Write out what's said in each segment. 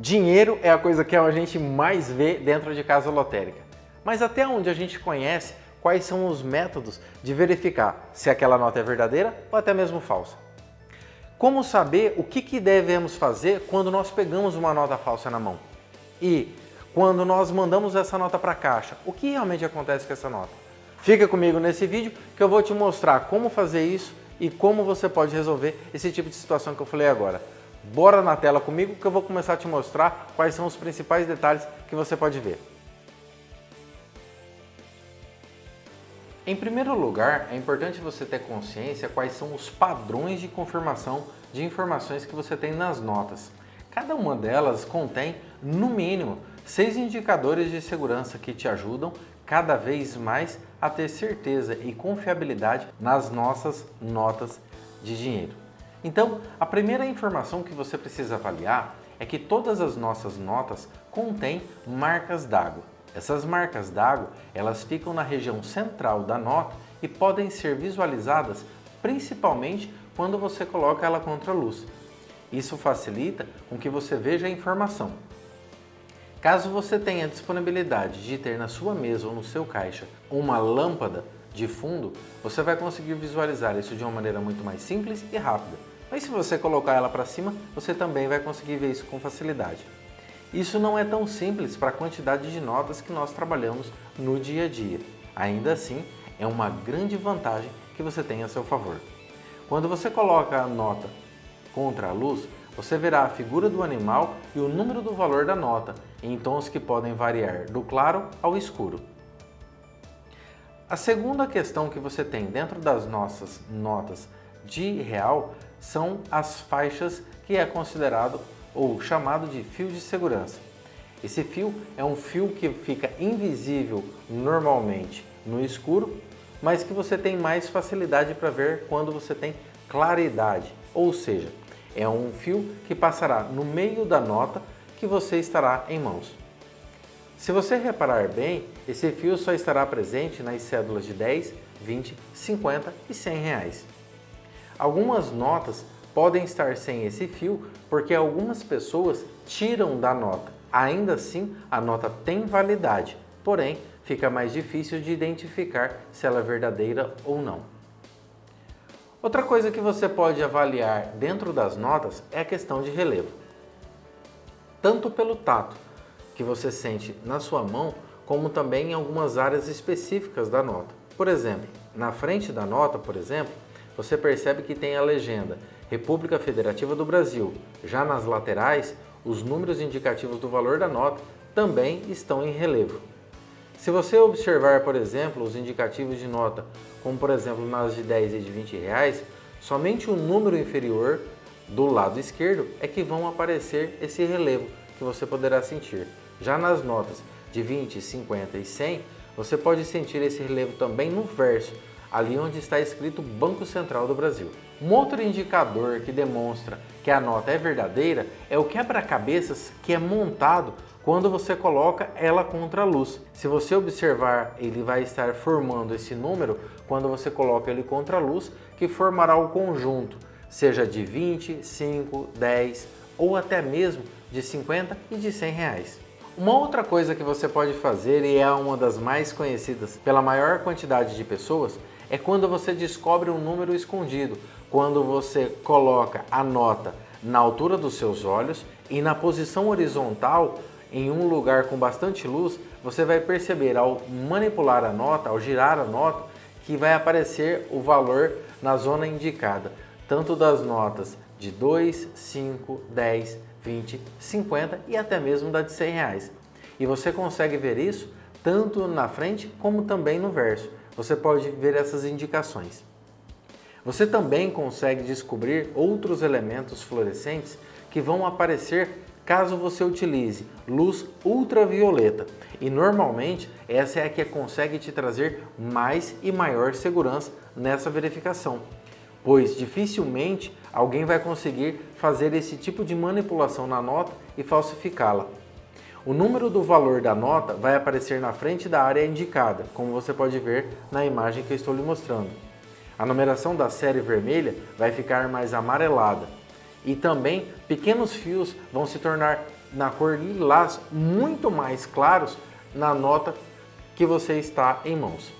Dinheiro é a coisa que a gente mais vê dentro de casa lotérica. Mas até onde a gente conhece quais são os métodos de verificar se aquela nota é verdadeira ou até mesmo falsa. Como saber o que, que devemos fazer quando nós pegamos uma nota falsa na mão? E quando nós mandamos essa nota para a caixa, o que realmente acontece com essa nota? Fica comigo nesse vídeo que eu vou te mostrar como fazer isso e como você pode resolver esse tipo de situação que eu falei agora. Bora na tela comigo que eu vou começar a te mostrar quais são os principais detalhes que você pode ver. Em primeiro lugar, é importante você ter consciência quais são os padrões de confirmação de informações que você tem nas notas. Cada uma delas contém, no mínimo, seis indicadores de segurança que te ajudam cada vez mais a ter certeza e confiabilidade nas nossas notas de dinheiro. Então, a primeira informação que você precisa avaliar é que todas as nossas notas contêm marcas d'água. Essas marcas d'água, elas ficam na região central da nota e podem ser visualizadas principalmente quando você coloca ela contra a luz. Isso facilita com que você veja a informação. Caso você tenha disponibilidade de ter na sua mesa ou no seu caixa uma lâmpada de fundo, você vai conseguir visualizar isso de uma maneira muito mais simples e rápida. Mas se você colocar ela para cima, você também vai conseguir ver isso com facilidade. Isso não é tão simples para a quantidade de notas que nós trabalhamos no dia a dia. Ainda assim, é uma grande vantagem que você tem a seu favor. Quando você coloca a nota contra a luz, você verá a figura do animal e o número do valor da nota, em tons que podem variar do claro ao escuro. A segunda questão que você tem dentro das nossas notas de real são as faixas que é considerado ou chamado de fio de segurança. Esse fio é um fio que fica invisível normalmente no escuro, mas que você tem mais facilidade para ver quando você tem claridade, ou seja, é um fio que passará no meio da nota que você estará em mãos. Se você reparar bem, esse fio só estará presente nas cédulas de 10, 20, 50 e 100 reais. Algumas notas podem estar sem esse fio porque algumas pessoas tiram da nota. Ainda assim, a nota tem validade, porém fica mais difícil de identificar se ela é verdadeira ou não. Outra coisa que você pode avaliar dentro das notas é a questão de relevo. Tanto pelo tato que você sente na sua mão, como também em algumas áreas específicas da nota. Por exemplo, na frente da nota, por exemplo, você percebe que tem a legenda República Federativa do Brasil. Já nas laterais, os números indicativos do valor da nota também estão em relevo. Se você observar, por exemplo, os indicativos de nota, como por exemplo nas de 10 e de 20 reais, somente o número inferior do lado esquerdo é que vão aparecer esse relevo que você poderá sentir. Já nas notas de 20, 50 e 100, você pode sentir esse relevo também no verso, ali onde está escrito Banco Central do Brasil. Um outro indicador que demonstra que a nota é verdadeira é o quebra-cabeças que é montado quando você coloca ela contra a luz. Se você observar, ele vai estar formando esse número quando você coloca ele contra a luz, que formará o conjunto, seja de 20, 5, 10 ou até mesmo de 50 e de 100 reais. Uma outra coisa que você pode fazer, e é uma das mais conhecidas pela maior quantidade de pessoas, é quando você descobre um número escondido, quando você coloca a nota na altura dos seus olhos e na posição horizontal, em um lugar com bastante luz, você vai perceber ao manipular a nota, ao girar a nota, que vai aparecer o valor na zona indicada, tanto das notas de 2, 5, 10, 20, 50 e até mesmo da de 100 reais. E você consegue ver isso tanto na frente como também no verso você pode ver essas indicações. Você também consegue descobrir outros elementos fluorescentes que vão aparecer caso você utilize luz ultravioleta. E normalmente essa é a que consegue te trazer mais e maior segurança nessa verificação, pois dificilmente alguém vai conseguir fazer esse tipo de manipulação na nota e falsificá-la. O número do valor da nota vai aparecer na frente da área indicada, como você pode ver na imagem que eu estou lhe mostrando. A numeração da série vermelha vai ficar mais amarelada e também pequenos fios vão se tornar na cor lilás, muito mais claros na nota que você está em mãos.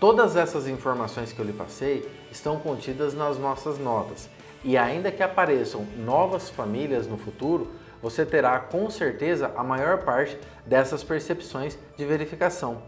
Todas essas informações que eu lhe passei estão contidas nas nossas notas e ainda que apareçam novas famílias no futuro, você terá com certeza a maior parte dessas percepções de verificação.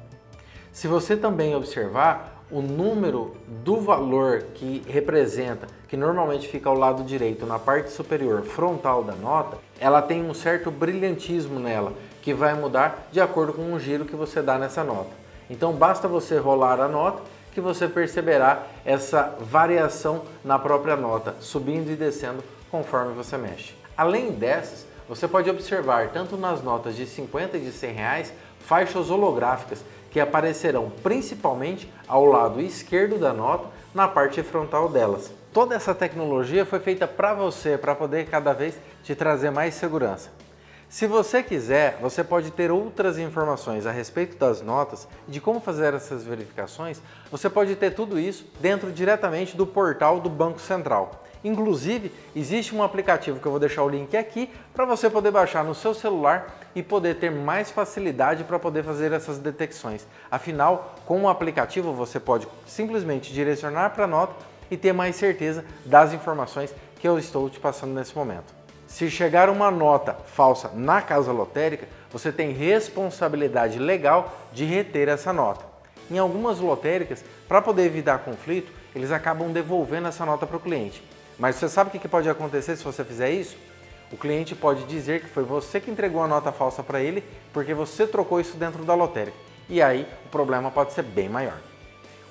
Se você também observar o número do valor que representa, que normalmente fica ao lado direito na parte superior frontal da nota, ela tem um certo brilhantismo nela, que vai mudar de acordo com o giro que você dá nessa nota. Então basta você rolar a nota que você perceberá essa variação na própria nota, subindo e descendo conforme você mexe. Além dessas, você pode observar tanto nas notas de 50 e de 100 reais faixas holográficas que aparecerão principalmente ao lado esquerdo da nota na parte frontal delas. Toda essa tecnologia foi feita para você, para poder cada vez te trazer mais segurança. Se você quiser, você pode ter outras informações a respeito das notas e de como fazer essas verificações, você pode ter tudo isso dentro diretamente do portal do Banco Central. Inclusive, existe um aplicativo que eu vou deixar o link aqui para você poder baixar no seu celular e poder ter mais facilidade para poder fazer essas detecções. Afinal, com o aplicativo você pode simplesmente direcionar para a nota e ter mais certeza das informações que eu estou te passando nesse momento. Se chegar uma nota falsa na casa lotérica, você tem responsabilidade legal de reter essa nota. Em algumas lotéricas, para poder evitar conflito, eles acabam devolvendo essa nota para o cliente. Mas você sabe o que pode acontecer se você fizer isso? O cliente pode dizer que foi você que entregou a nota falsa para ele porque você trocou isso dentro da lotérica. E aí o problema pode ser bem maior.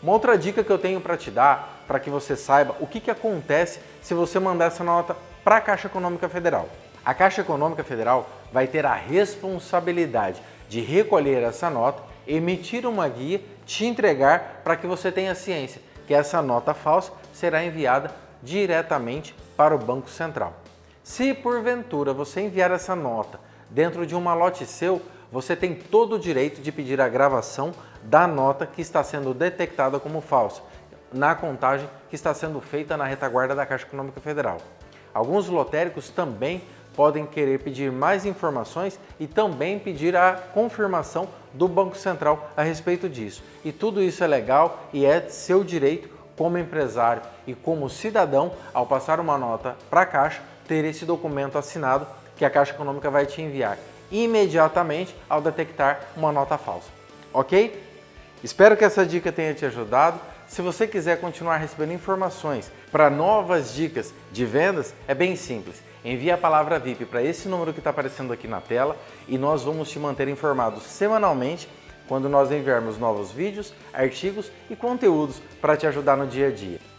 Uma outra dica que eu tenho para te dar, para que você saiba o que, que acontece se você mandar essa nota para a Caixa Econômica Federal. A Caixa Econômica Federal vai ter a responsabilidade de recolher essa nota, emitir uma guia, te entregar para que você tenha ciência que essa nota falsa será enviada diretamente para o Banco Central. Se porventura você enviar essa nota dentro de um malote seu, você tem todo o direito de pedir a gravação da nota que está sendo detectada como falsa na contagem que está sendo feita na retaguarda da Caixa Econômica Federal. Alguns lotéricos também podem querer pedir mais informações e também pedir a confirmação do Banco Central a respeito disso. E tudo isso é legal e é seu direito como empresário e como cidadão, ao passar uma nota para a Caixa, ter esse documento assinado que a Caixa Econômica vai te enviar imediatamente ao detectar uma nota falsa. Ok? Espero que essa dica tenha te ajudado. Se você quiser continuar recebendo informações para novas dicas de vendas, é bem simples. Envie a palavra VIP para esse número que está aparecendo aqui na tela e nós vamos te manter informado semanalmente quando nós enviarmos novos vídeos, artigos e conteúdos para te ajudar no dia a dia.